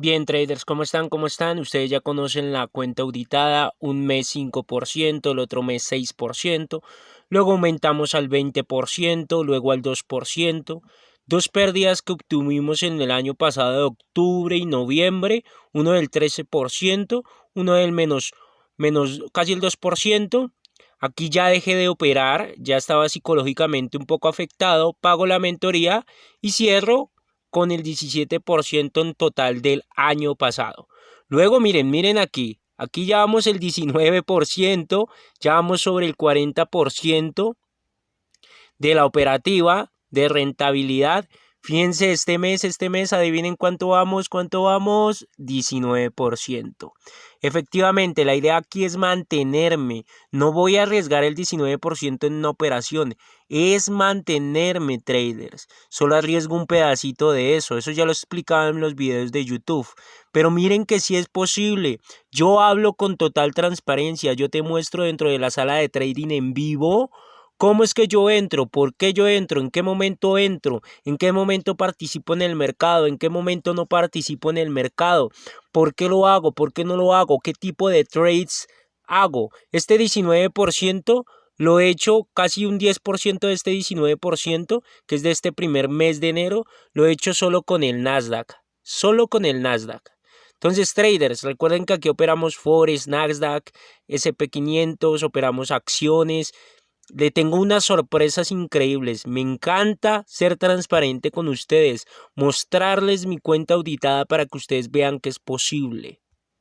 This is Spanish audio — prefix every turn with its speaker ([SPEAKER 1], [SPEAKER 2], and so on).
[SPEAKER 1] Bien, traders, ¿cómo están? ¿Cómo están? Ustedes ya conocen la cuenta auditada, un mes 5%, el otro mes 6%, luego aumentamos al 20%, luego al 2%, dos pérdidas que obtuvimos en el año pasado de octubre y noviembre, uno del 13%, uno del menos, menos casi el 2%, Aquí ya dejé de operar, ya estaba psicológicamente un poco afectado, pago la mentoría y cierro con el 17% en total del año pasado. Luego miren, miren aquí, aquí ya vamos el 19%, ya vamos sobre el 40% de la operativa de rentabilidad. Fíjense, este mes, este mes, adivinen cuánto vamos, cuánto vamos, 19%. Efectivamente, la idea aquí es mantenerme. No voy a arriesgar el 19% en una operación. Es mantenerme, traders. Solo arriesgo un pedacito de eso. Eso ya lo explicaba en los videos de YouTube. Pero miren que sí es posible. Yo hablo con total transparencia. Yo te muestro dentro de la sala de trading en vivo ¿Cómo es que yo entro? ¿Por qué yo entro? ¿En qué momento entro? ¿En qué momento participo en el mercado? ¿En qué momento no participo en el mercado? ¿Por qué lo hago? ¿Por qué no lo hago? ¿Qué tipo de trades hago? Este 19% lo he hecho casi un 10% de este 19%, que es de este primer mes de enero, lo he hecho solo con el Nasdaq. Solo con el Nasdaq. Entonces, traders, recuerden que aquí operamos Forex, Nasdaq, SP500, operamos acciones, le tengo unas sorpresas increíbles. Me encanta ser transparente con ustedes, mostrarles mi cuenta auditada para que ustedes vean que es posible.